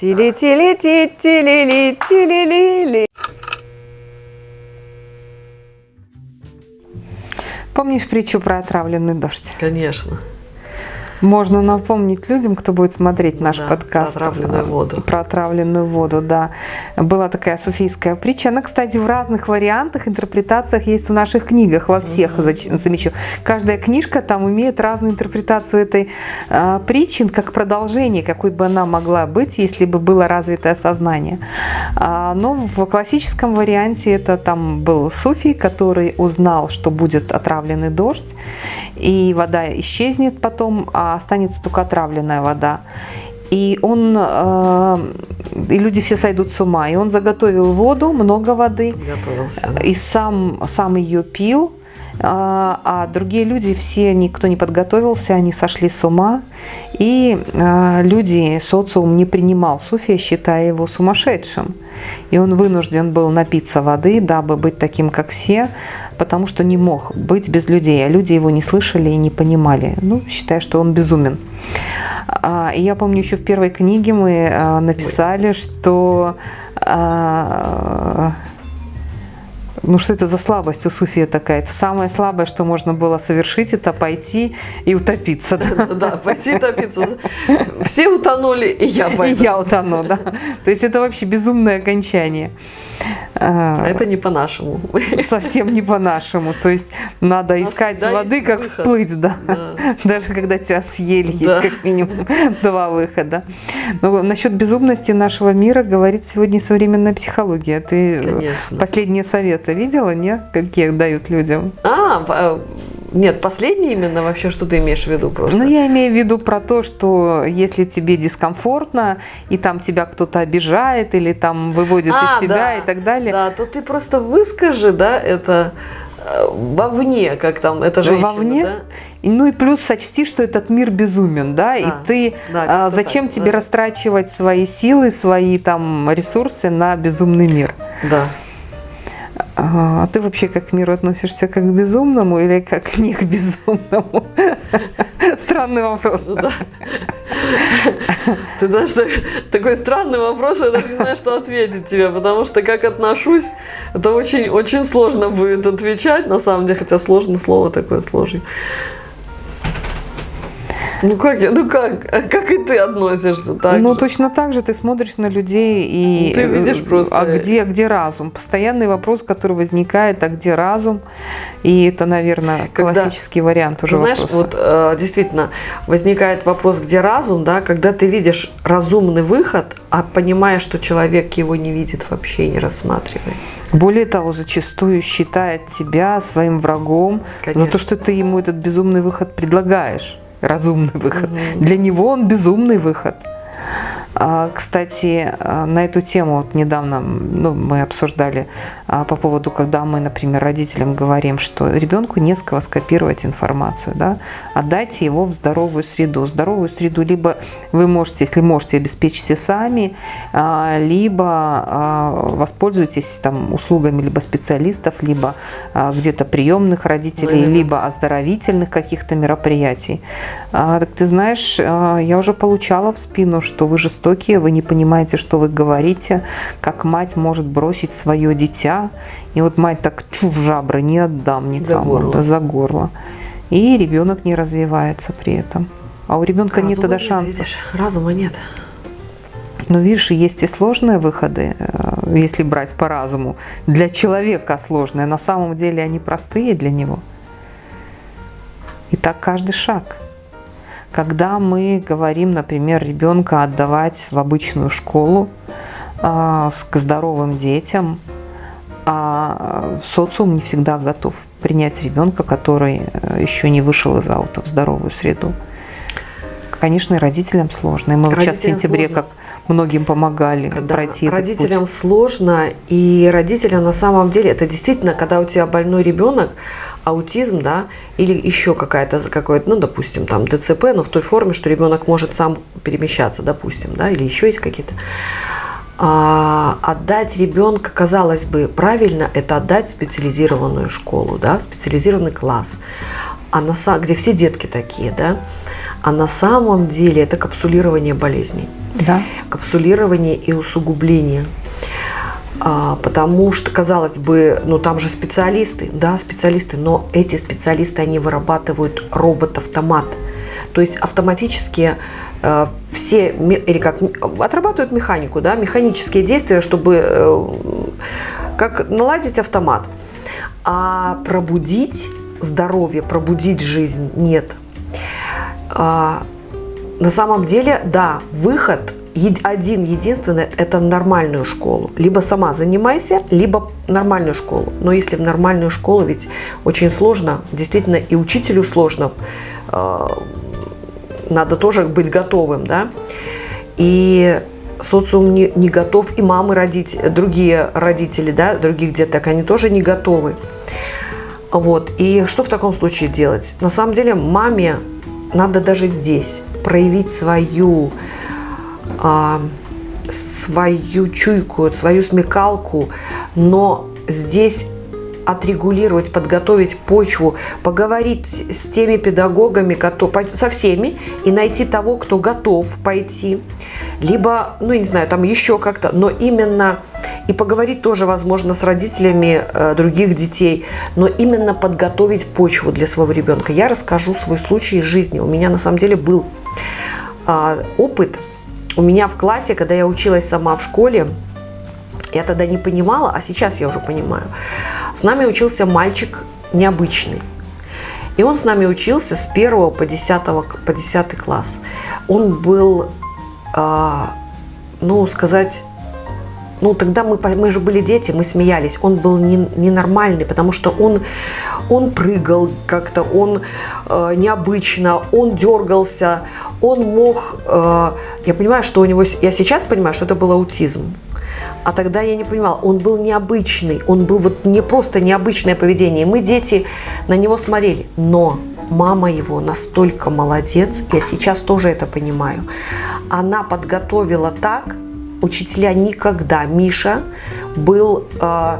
Тили-тили-ти-тили-ли-тили-ли-ли. Помнишь притчу про отравленный дождь? Конечно. Можно напомнить людям, кто будет смотреть наш Да, подкаст. про отравленную воду. Про отравленную воду, да. Была такая суфийская притча. Она, кстати, в разных вариантах, интерпретациях есть в наших книгах, во всех, зач- замечу. Каждая книжка там имеет разную интерпретацию этой э, притчи, как продолжение, какой бы она могла быть, если бы было развитое сознание. А, но в классическом варианте это там был суфий, который узнал, что будет отравленный дождь, и вода исчезнет потом, а останется только отравленная вода. И он, э, и люди все сойдут с ума. И он заготовил воду, много воды, Готовился. да. и сам, сам ее пил, а а другие люди, все, никто не подготовился, они сошли с ума, и а, люди, социум не принимал суфия, считая его сумасшедшим. И он вынужден был напиться воды, дабы быть таким, как все, потому что не мог быть без людей, а люди его не слышали и не понимали, ну, считая, что он безумен. А, И я помню, еще в первой книге мы написали, что ну что это за слабость у суфия такая? Это самое слабое, что можно было совершить, это пойти и утопиться. Да? Да, пойти топиться. Все утонули, и я И пойду. я утону, да. То есть это вообще безумное окончание. А, А Это не по-нашему. Совсем не по-нашему. То есть надо искать воды, есть как выход. всплыть, да. Да. Даже когда тебя съели, есть Да. как минимум два выхода. Но насчет безумности нашего мира говорит сегодня современная психология. Ты Конечно. последние советы видела, не? Какие дают людям? А, по- нет, последний именно вообще, что ты имеешь в виду просто? Ну, я имею в виду про то, что если тебе дискомфортно, и там тебя кто-то обижает, или там выводит А, из себя да, и так далее, Да, то ты просто выскажи, да, это э, вовне, как там, это женщина, вовне, да? и, ну и плюс сочти, что этот мир безумен, да, и Да, ты да, а, зачем так, тебе да. растрачивать свои силы, свои там ресурсы на безумный мир? Да. А ты вообще как к миру относишься как к безумному или как к безумному? Странный вопрос. Ну да. Ты так- такой странный вопрос, я даже не знаю, что ответить тебе, потому что как отношусь, это очень, очень сложно будет отвечать, на самом деле, хотя сложно слово такое сложное. Ну как я, ну как, как и ты относишься так ну, же? точно так же ты смотришь на людей и... Ты видишь э, просто- А где, где разум? Постоянный вопрос, который возникает, а где разум? И это, наверное, Когда- классический вариант уже Ты знаешь, вопроса. вот э, действительно возникает вопрос, где разум, да, когда ты видишь разумный выход, а понимаешь, что человек его не видит вообще, не рассматривает. Более того, зачастую считает тебя своим врагом за Конечно. то, что ты ему этот безумный выход предлагаешь. Разумный выход. Для него он безумный выход. А, Кстати, а, на эту тему вот недавно ну, мы обсуждали а, по поводу, когда мы, например, родителям говорим, что ребенку не с кого скопировать информацию, да, отдайте его в здоровую среду. Здоровую среду либо вы можете, если можете, обеспечьте сами, либо воспользуйтесь там услугами либо специалистов, либо где-то приемных родителей, Именно. либо оздоровительных каких-то мероприятий. Так ты знаешь, я уже получала в спину, что вы жестокие, вы не понимаете, что вы говорите, как мать может бросить свое дитя. И вот мать так чу в жабры, не отдам никому. горло. да, за горло. И ребенок не развивается при этом. А у ребенка нет Разума тогда шансов. видишь, разума нет. Но видишь, есть и сложные выходы, э, если брать по разуму. Для человека сложные, на самом деле они простые для него. И так каждый шаг. Когда мы говорим, например, ребенка отдавать в обычную школу а, к здоровым детям, а социум не всегда готов принять ребенка, который э, еще не вышел из аута в здоровую среду. Конечно, и родителям сложно. И мы вот сейчас в Родителям сентябре сложно. как многим помогали Когда пройти родителям путь. сложно, и родителям на самом деле это действительно, когда у тебя больной ребенок, аутизм, да, или еще какая-то какой-то, ну, допустим, там ДЦП, но в той форме, что ребенок может сам перемещаться, допустим, да, или еще есть какие-то. А, отдать ребенка, казалось бы, правильно, это отдать в специализированную школу, да, в специализированный класс, а на, где все детки такие, да. А на самом деле это капсулирование болезней. Да. Капсулирование и усугубление. А, потому что, казалось бы, ну там же специалисты, да, специалисты, но эти специалисты, они вырабатывают робот-автомат. То есть автоматически э, все, или как, отрабатывают механику, да, механические действия, чтобы э, как наладить автомат. А пробудить здоровье, пробудить жизнь нет. А, на самом деле, да, выход один единственный – это нормальную школу. Либо сама занимайся, либо нормальную школу. Но если в нормальную школу, ведь очень сложно, действительно и учителю сложно, э, надо тоже быть готовым, да. И социум не, не готов, и мамы родить, другие родители, да, других деток, они тоже не готовы. Вот. И что в таком случае делать? На самом деле маме надо даже здесь проявить свою, свою чуйку, свою смекалку, но здесь отрегулировать, подготовить почву, поговорить с теми педагогами, со всеми, и найти того, кто готов пойти. Либо, ну, не знаю, там еще как-то, но именно и поговорить тоже, возможно, с родителями э, других детей, но именно подготовить почву для своего ребенка. Я расскажу свой случай из жизни. У меня на самом деле был э, опыт. У меня в классе, когда я училась сама в школе, я тогда не понимала, а сейчас я уже понимаю. С нами учился мальчик необычный. И он с нами учился с 1 по 10, по 10 класс. Он был, э, ну, сказать, ну, тогда мы, мы же были дети, мы смеялись. Он был не, ненормальный, потому что он, он прыгал как-то, он э, необычно, он дергался, он мог... Э, я понимаю, что у него... Я сейчас понимаю, что это был аутизм. А тогда я не понимала, он был необычный, он был вот не просто необычное поведение. Мы, дети, на него смотрели. Но мама его настолько молодец, я сейчас тоже это понимаю. Она подготовила так, учителя никогда. Миша был э,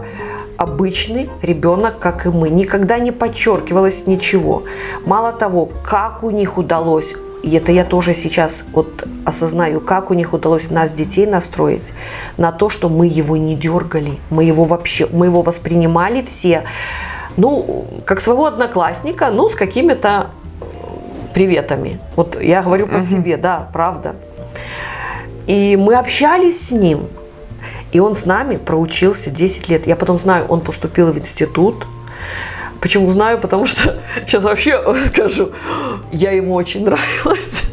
обычный ребенок, как и мы. Никогда не подчеркивалось ничего. Мало того, как у них удалось, и это я тоже сейчас вот осознаю, как у них удалось нас, детей, настроить на то, что мы его не дергали, мы его вообще, мы его воспринимали все, ну, как своего одноклассника, ну, с какими-то приветами. Вот я говорю по угу. себе, да, правда. И мы общались с ним. И он с нами проучился 10 лет. Я потом знаю, он поступил в институт. Почему знаю? Потому что сейчас вообще скажу, я ему очень нравилась.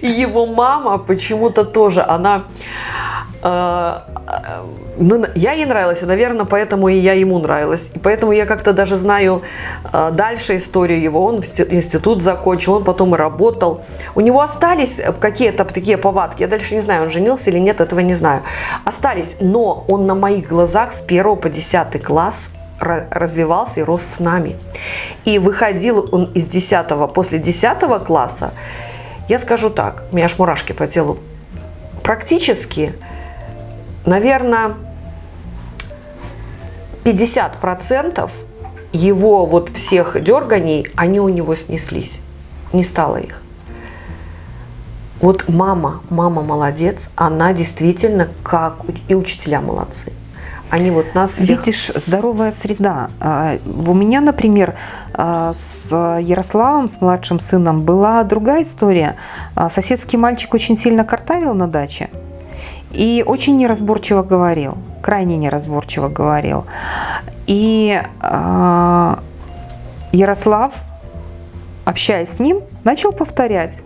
И его мама почему-то тоже, она ну, я ей нравилась, и, наверное, поэтому и я ему нравилась. И поэтому я как-то даже знаю а, дальше историю его. Он институт закончил, он потом и работал. У него остались какие-то такие повадки. Я дальше не знаю, он женился или нет, этого не знаю. Остались, но он на моих глазах с 1 по 10 класс развивался и рос с нами. И выходил он из 10 после 10 класса, я скажу так, у меня аж мурашки по телу, практически наверное, 50% его вот всех дерганий, они у него снеслись. Не стало их. Вот мама, мама молодец, она действительно как и учителя молодцы. Они вот нас всех... Видишь, здоровая среда. А, у меня, например, а, с Ярославом, с младшим сыном, была другая история. А, соседский мальчик очень сильно картавил на даче. И очень неразборчиво говорил, крайне неразборчиво говорил. И э, Ярослав, общаясь с ним, начал повторять.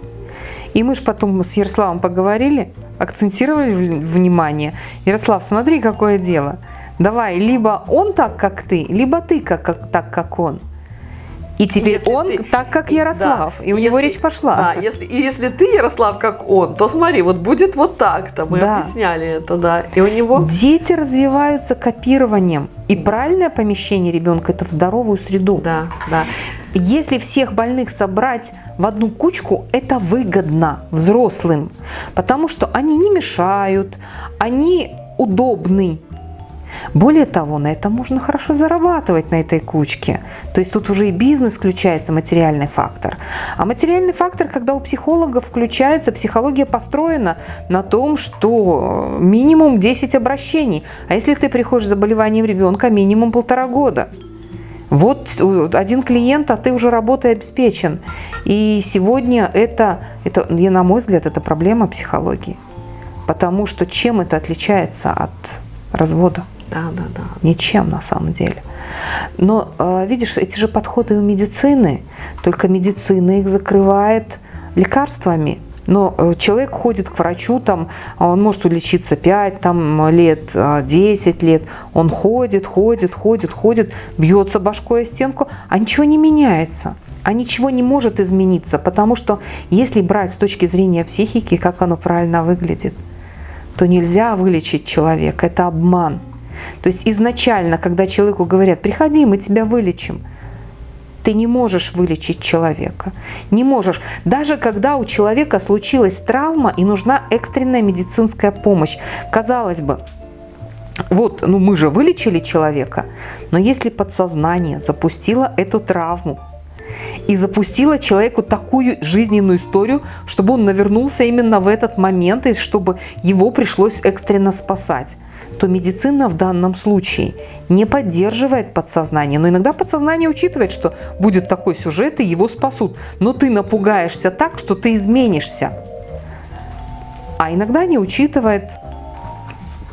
И мы же потом с Ярославом поговорили, акцентировали внимание. Ярослав, смотри, какое дело. Давай, либо он так, как ты, либо ты как, как, так, как он. И теперь если он ты... так, как Ярослав, да. и у если... него речь пошла. Да, если... и если ты, Ярослав, как он, то смотри, вот будет вот так-то, мы да. объясняли это, да. И у него... Дети развиваются копированием, и правильное помещение ребенка – это в здоровую среду. Да, да. Если всех больных собрать в одну кучку, это выгодно взрослым, потому что они не мешают, они удобны. Более того, на этом можно хорошо зарабатывать на этой кучке. То есть тут уже и бизнес включается, материальный фактор. А материальный фактор, когда у психологов включается, психология построена на том, что минимум 10 обращений. А если ты приходишь с заболеванием ребенка, минимум полтора года. Вот один клиент, а ты уже работой обеспечен. И сегодня это, это, на мой взгляд, это проблема психологии. Потому что чем это отличается от развода? Да, да, да. Ничем на самом деле. Но а, видишь, эти же подходы у медицины, только медицина их закрывает лекарствами. Но э, человек ходит к врачу, там, он может улечиться 5 там, лет, 10 а, лет. Он ходит, ходит, ходит, ходит, бьется башкой о стенку, а ничего не меняется. А ничего не может измениться, потому что если брать с точки зрения психики, как оно правильно выглядит, то нельзя вылечить человека, это обман. То есть изначально, когда человеку говорят, приходи, мы тебя вылечим – ты не можешь вылечить человека. Не можешь. Даже когда у человека случилась травма и нужна экстренная медицинская помощь. Казалось бы, вот, ну мы же вылечили человека, но если подсознание запустило эту травму, и запустила человеку такую жизненную историю, чтобы он навернулся именно в этот момент, и чтобы его пришлось экстренно спасать то медицина в данном случае не поддерживает подсознание. Но иногда подсознание учитывает, что будет такой сюжет, и его спасут. Но ты напугаешься так, что ты изменишься. А иногда не учитывает.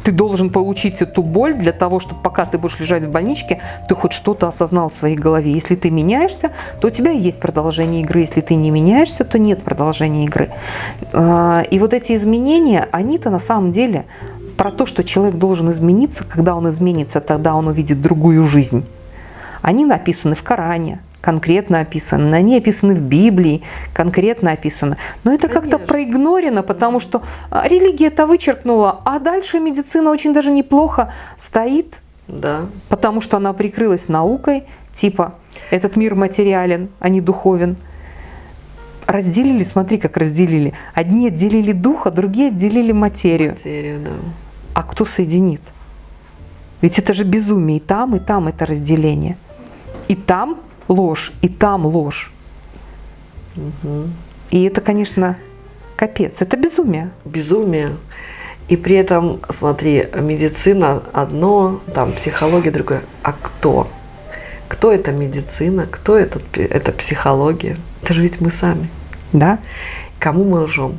Ты должен получить эту боль для того, чтобы пока ты будешь лежать в больничке, ты хоть что-то осознал в своей голове. Если ты меняешься, то у тебя есть продолжение игры. Если ты не меняешься, то нет продолжения игры. А, и вот эти изменения, они-то на самом деле про то, что человек должен измениться, когда он изменится, тогда он увидит другую жизнь. Они написаны в Коране, конкретно описаны, они описаны в Библии, конкретно описаны. Но это как-то проигнорено, потому что а, религия это вычеркнула, а дальше медицина очень даже неплохо стоит, да. потому что она прикрылась наукой, типа этот мир материален, а не духовен. Разделили, смотри, как разделили. Одни отделили духа, другие отделили материю. Материю, да а кто соединит? Ведь это же безумие. И там, и там это разделение. И там ложь, и там ложь. Угу. И это, конечно, капец. Это безумие. Безумие. И при этом, смотри, медицина одно, там психология другое. А кто? Кто это медицина? Кто это, это психология? Это же ведь мы сами. Да. Кому мы лжем?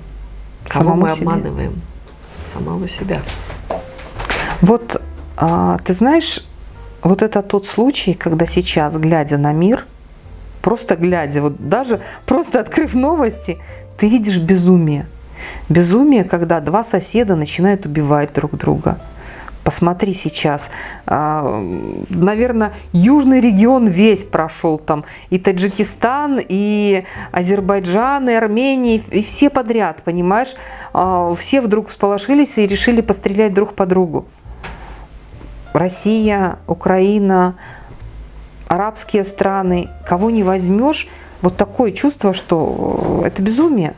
Кому Самому мы обманываем? Себе. Самого себя. Вот а, ты знаешь, вот это тот случай, когда сейчас, глядя на мир, просто глядя, вот даже просто открыв новости, ты видишь безумие. Безумие, когда два соседа начинают убивать друг друга. Посмотри сейчас, а, наверное, южный регион весь прошел там, и Таджикистан, и Азербайджан, и Армения, и все подряд, понимаешь? А, все вдруг всполошились и решили пострелять друг по другу. Россия, Украина, арабские страны, кого не возьмешь, вот такое чувство, что это безумие.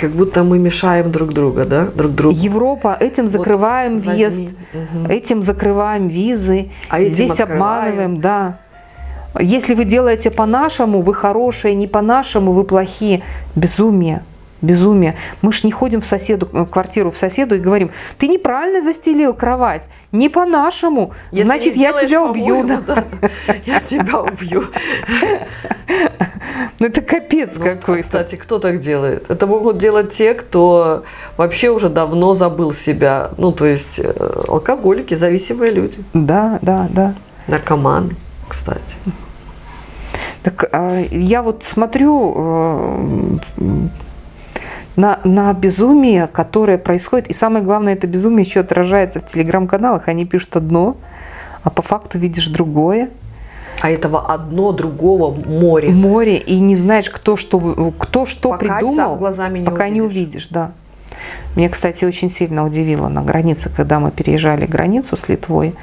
Как будто мы мешаем друг друга, да, друг другу. Европа, этим закрываем вот въезд, угу. этим закрываем визы, а здесь открываем. обманываем, да. Если вы делаете по-нашему, вы хорошие, не по-нашему, вы плохие. Безумие безумие. Мы ж не ходим в соседу, в квартиру в соседу и говорим, ты неправильно застелил кровать, не по-нашему, значит, я тебя убью. Да. Я тебя убью. Ну это капец ну, какой-то. Кстати, кто так делает? Это могут делать те, кто вообще уже давно забыл себя. Ну, то есть э, алкоголики, зависимые люди. Да, да, да. Наркоманы, кстати. Так а, я вот смотрю э, на, на безумие, которое происходит. И самое главное, это безумие еще отражается в телеграм-каналах. Они пишут одно, а по факту видишь другое. А этого одно другого море. Море, и не знаешь, кто что, кто что пока придумал, глазами не пока увидишь. не увидишь. Да. Меня, кстати, очень сильно удивило на границе, когда мы переезжали границу с Литвой.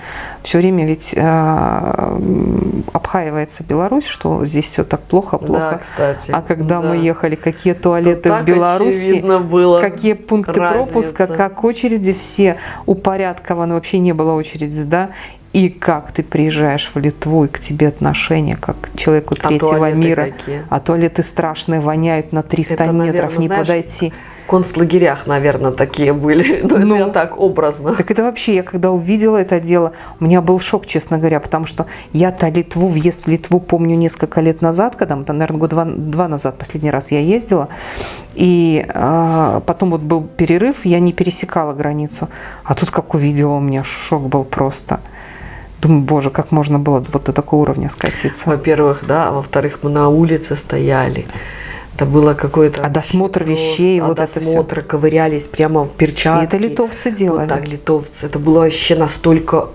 Все время ведь э, обхаивается Беларусь, что здесь все так плохо, плохо. Да, кстати. А когда да. мы ехали, какие туалеты в Беларуси, было какие пункты разница. пропуска, как очереди все упорядкованы, вообще не было очереди, да? И как ты приезжаешь в Литву, и к тебе отношение, как к человеку А третьего туалеты мира. какие? А туалеты страшные, воняют на 300 Это, метров, наверное, не знаешь, подойти. Концлагерях, наверное, такие были. Ну, Ну. это я так образно. Так это вообще, я когда увидела это дело, у меня был шок, честно говоря, потому что я-то Литву, въезд в Литву помню несколько лет назад, когда, там, наверное, год два, два назад последний раз я ездила, и а, потом вот был перерыв, я не пересекала границу, а тут как увидела, у меня шок был просто. Думаю, боже, как можно было вот до такого уровня скатиться. Во-первых, да, а во-вторых, мы на улице стояли. Это было какое-то... А досмотр вещей, просто- вот а это досмотры, ковырялись прямо в И перчатки. это литовцы делали. Вот так, литовцы. Это было вообще настолько...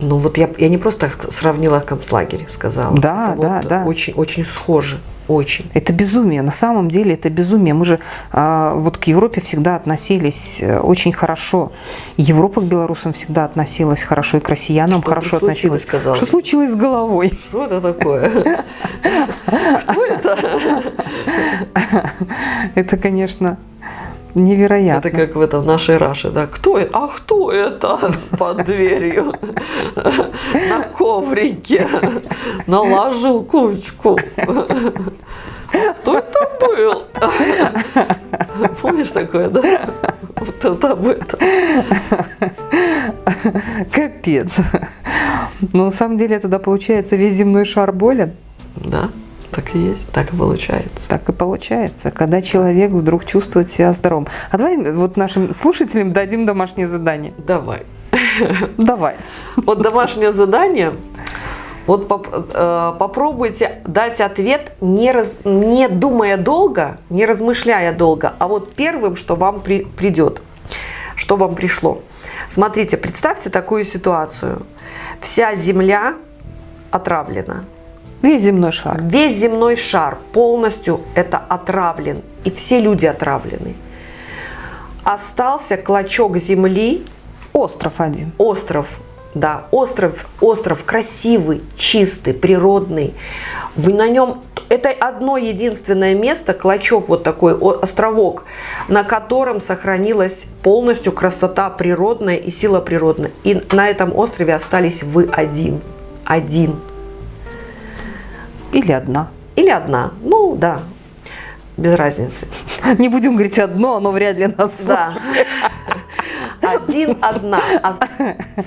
Ну вот я, я не просто сравнила концлагерь, сказала. Да, Это да, вот да. Очень, очень схоже. Очень. Это безумие. На самом деле это безумие. Мы же а, вот к Европе всегда относились э, очень хорошо. Европа к белорусам всегда относилась хорошо, и к россиянам Что хорошо относилась. казалось? Что случилось с головой? Что это такое? Кто это? Это, конечно, невероятно. Это как в этом нашей Раше, да? Кто это? А кто это под дверью? На коврике. Наложил кучку. Кто это был? Помнишь такое, да? Вот это об этом. Капец. Но на самом деле тогда получается весь земной шар болен. Да, так и есть, так и получается. Так и получается, когда человек вдруг чувствует себя здоровым. А давай вот нашим слушателям дадим домашнее задание. Давай. Давай. Вот домашнее задание. Вот поп- э, попробуйте дать ответ, не, раз- не думая долго, не размышляя долго, а вот первым, что вам при- придет, что вам пришло. Смотрите, представьте такую ситуацию. Вся Земля отравлена. Весь земной шар. Весь земной шар полностью это отравлен. И все люди отравлены. Остался клочок земли, Остров один. остров, да, остров, остров красивый, чистый, природный. Вы на нем, это одно единственное место, клочок вот такой, островок, на котором сохранилась полностью красота природная и сила природная. И на этом острове остались вы один, один Или одна. или одна, ну да, без разницы. Не будем говорить одно, оно вряд ли нас Да. Один, одна. А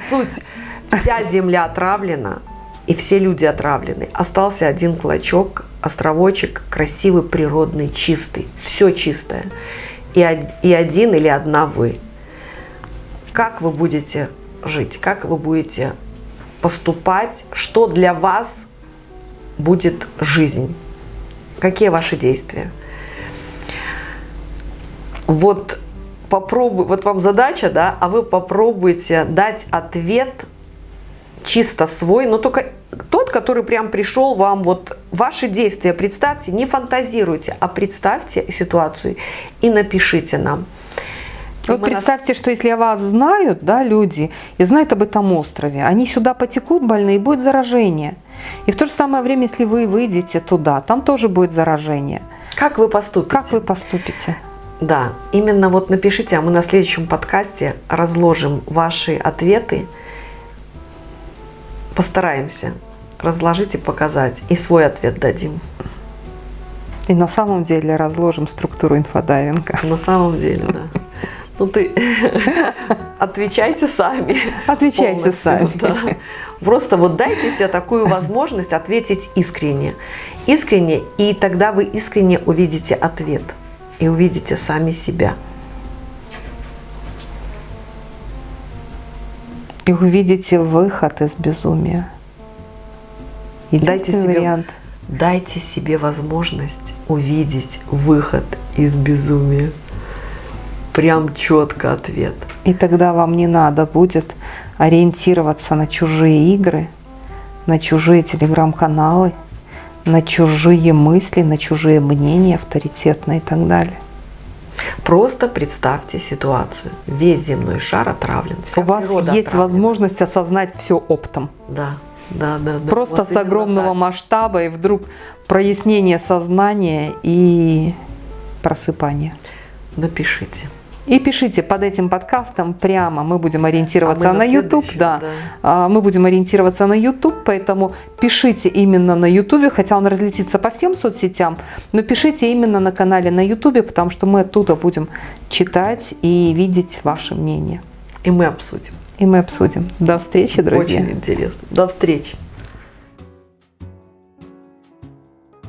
суть. Вся земля отравлена, и все люди отравлены. Остался один клочок, островочек, красивый, природный, чистый. Все чистое. И, и один или одна вы. Как вы будете жить? Как вы будете поступать? Что для вас будет жизнь? Какие ваши действия? вот попробуй, вот вам задача, да, а вы попробуйте дать ответ чисто свой, но только тот, который прям пришел вам, вот ваши действия представьте, не фантазируйте, а представьте ситуацию и напишите нам. Вот мы нас- представьте, что если вас знают, да, люди, и знают об этом острове, они сюда потекут больные, и будет заражение. И в то же самое время, если вы выйдете туда, там тоже будет заражение. Как вы поступите? Как вы поступите? Да, именно вот напишите, а мы на следующем подкасте разложим ваши ответы. Постараемся разложить и показать. И свой ответ дадим. И на самом деле разложим структуру инфодайвинга. На самом деле, да. Ну ты отвечайте сами. Отвечайте сами. да. Просто вот дайте себе такую возможность ответить искренне. Искренне, и тогда вы искренне увидите ответ. И увидите сами себя. И увидите выход из безумия. Дайте себе- вариант. Дайте себе возможность увидеть выход из безумия. Прям четко ответ. И тогда вам не надо будет ориентироваться на чужие игры, на чужие телеграм-каналы, на чужие мысли, на чужие мнения авторитетные и так далее. Просто представьте ситуацию. Весь земной шар отравлен. Вся У вас есть отравлена. возможность осознать все оптом. Да, да, да. да. Просто Вот с огромного так. масштаба и вдруг прояснение сознания и просыпание. Напишите. И пишите под этим подкастом прямо. Мы будем ориентироваться А мы на на YouTube, да. да. А, Мы будем ориентироваться на YouTube, поэтому пишите именно на YouTube, хотя он разлетится по всем соцсетям, но пишите именно на канале на YouTube, потому что мы оттуда будем читать и видеть ваше мнение. И мы обсудим. И мы обсудим. До встречи, друзья. Очень интересно. До встречи.